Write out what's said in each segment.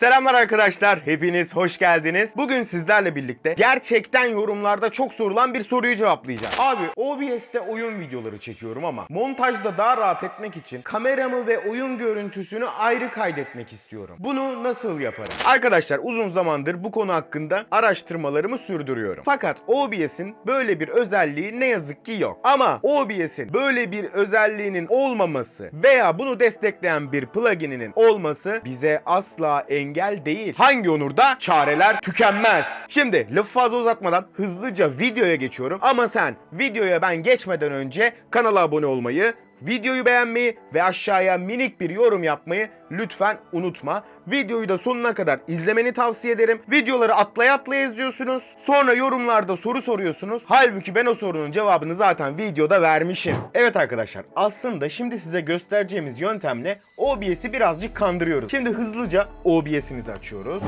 Selamlar arkadaşlar, hepiniz hoş geldiniz. Bugün sizlerle birlikte gerçekten yorumlarda çok sorulan bir soruyu cevaplayacağım. Abi OBS'te oyun videoları çekiyorum ama montajda daha rahat etmek için kameramı ve oyun görüntüsünü ayrı kaydetmek istiyorum. Bunu nasıl yaparım? Arkadaşlar uzun zamandır bu konu hakkında araştırmalarımı sürdürüyorum. Fakat OBS'in böyle bir özelliği ne yazık ki yok. Ama OBS'in böyle bir özelliğinin olmaması veya bunu destekleyen bir plugininin olması bize asla engel değil. Hangi onurda? Çareler tükenmez. Şimdi lafı fazla uzatmadan hızlıca videoya geçiyorum. Ama sen videoya ben geçmeden önce kanala abone olmayı, videoyu beğenmeyi ve aşağıya minik bir yorum yapmayı lütfen unutma. Videoyu da sonuna kadar izlemeni tavsiye ederim. Videoları atlaya atlaya izliyorsunuz. Sonra yorumlarda soru soruyorsunuz. Halbuki ben o sorunun cevabını zaten videoda vermişim. Evet arkadaşlar aslında şimdi size göstereceğimiz yöntemle OBS'i birazcık kandırıyoruz. Şimdi hızlıca OBS'imizi açıyoruz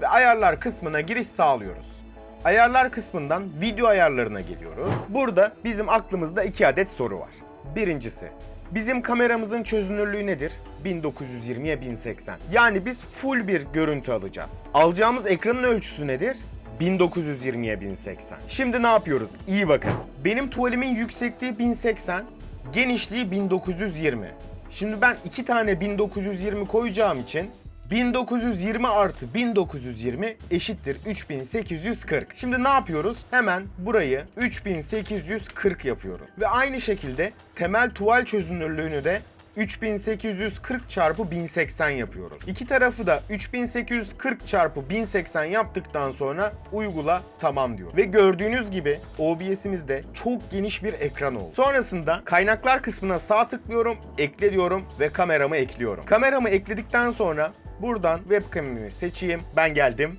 ve ayarlar kısmına giriş sağlıyoruz. Ayarlar kısmından video ayarlarına geliyoruz. Burada bizim aklımızda iki adet soru var. Birincisi, bizim kameramızın çözünürlüğü nedir? 1920'ye 1080. Yani biz full bir görüntü alacağız. Alacağımız ekranın ölçüsü nedir? 1920'ye 1080. Şimdi ne yapıyoruz? İyi bakın. Benim tuvalimin yüksekliği 1080, genişliği 1920. Şimdi ben iki tane 1920 koyacağım için 1920 artı 1920 eşittir 3840. Şimdi ne yapıyoruz? Hemen burayı 3840 yapıyorum. Ve aynı şekilde temel tuval çözünürlüğünü de 3840 çarpı 1080 yapıyoruz. İki tarafı da 3840 çarpı 1080 yaptıktan sonra uygula tamam diyor. Ve gördüğünüz gibi OBS'imizde çok geniş bir ekran oldu. Sonrasında kaynaklar kısmına sağ tıklıyorum, ekle diyorum ve kameramı ekliyorum. Kameramı ekledikten sonra buradan webcam'imi seçeyim. Ben geldim.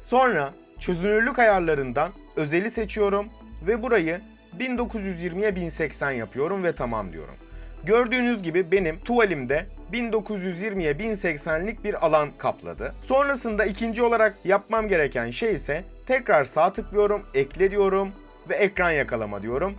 Sonra çözünürlük ayarlarından özeli seçiyorum ve burayı 1920'ye 1080 yapıyorum ve tamam diyorum. Gördüğünüz gibi benim tuvalimde 1920'ye 1080'lik bir alan kapladı. Sonrasında ikinci olarak yapmam gereken şey ise tekrar sağ tıklıyorum, ekle diyorum ve ekran yakalama diyorum.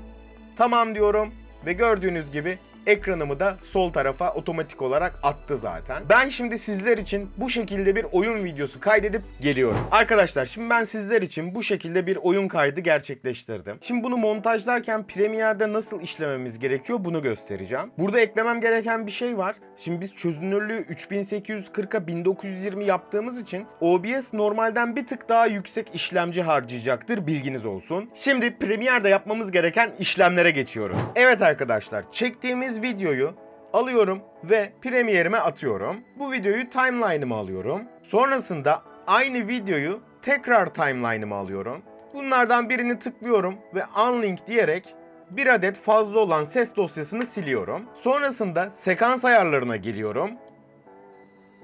Tamam diyorum ve gördüğünüz gibi ekranımı da sol tarafa otomatik olarak attı zaten. Ben şimdi sizler için bu şekilde bir oyun videosu kaydedip geliyorum. Arkadaşlar şimdi ben sizler için bu şekilde bir oyun kaydı gerçekleştirdim. Şimdi bunu montajlarken Premiere'de nasıl işlememiz gerekiyor bunu göstereceğim. Burada eklemem gereken bir şey var. Şimdi biz çözünürlüğü 3840'a 1920 yaptığımız için OBS normalden bir tık daha yüksek işlemci harcayacaktır bilginiz olsun. Şimdi Premiere'de yapmamız gereken işlemlere geçiyoruz. Evet arkadaşlar çektiğimiz videoyu alıyorum ve Premiere'ime atıyorum. Bu videoyu timeline'ıma alıyorum. Sonrasında aynı videoyu tekrar timeline'ıma alıyorum. Bunlardan birini tıklıyorum ve unlink diyerek bir adet fazla olan ses dosyasını siliyorum. Sonrasında sekans ayarlarına geliyorum.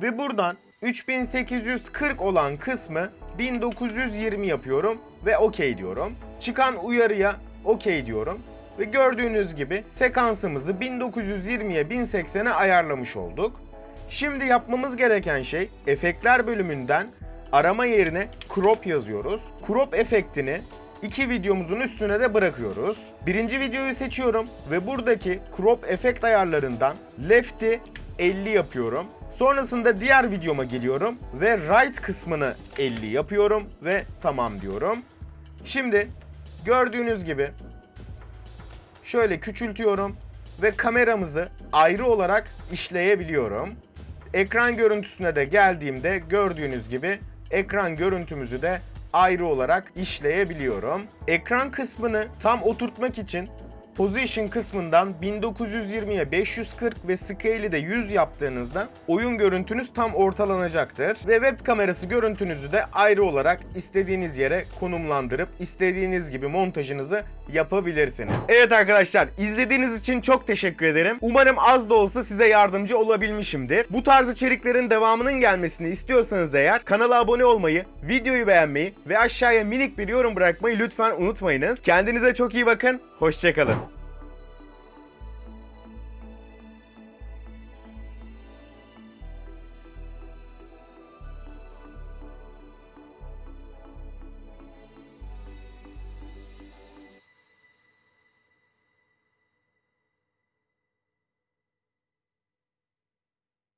Ve buradan 3840 olan kısmı 1920 yapıyorum ve OK diyorum. Çıkan uyarıya OK diyorum. Ve gördüğünüz gibi sekansımızı 1920'ye 1080'e ayarlamış olduk. Şimdi yapmamız gereken şey efektler bölümünden arama yerine crop yazıyoruz. Crop efektini iki videomuzun üstüne de bırakıyoruz. Birinci videoyu seçiyorum ve buradaki crop efekt ayarlarından left'i 50 yapıyorum. Sonrasında diğer videoma geliyorum ve right kısmını 50 yapıyorum ve tamam diyorum. Şimdi gördüğünüz gibi şöyle küçültüyorum ve kameramızı ayrı olarak işleyebiliyorum. Ekran görüntüsüne de geldiğimde gördüğünüz gibi ekran görüntümüzü de ayrı olarak işleyebiliyorum. Ekran kısmını tam oturtmak için Position kısmından 1920'ye 540 ve Scale'i de 100 yaptığınızda oyun görüntünüz tam ortalanacaktır. Ve web kamerası görüntünüzü de ayrı olarak istediğiniz yere konumlandırıp istediğiniz gibi montajınızı yapabilirsiniz. Evet arkadaşlar izlediğiniz için çok teşekkür ederim. Umarım az da olsa size yardımcı olabilmişimdir. Bu tarz içeriklerin devamının gelmesini istiyorsanız eğer kanala abone olmayı, videoyu beğenmeyi ve aşağıya minik bir yorum bırakmayı lütfen unutmayınız. Kendinize çok iyi bakın. Hoşçakalın.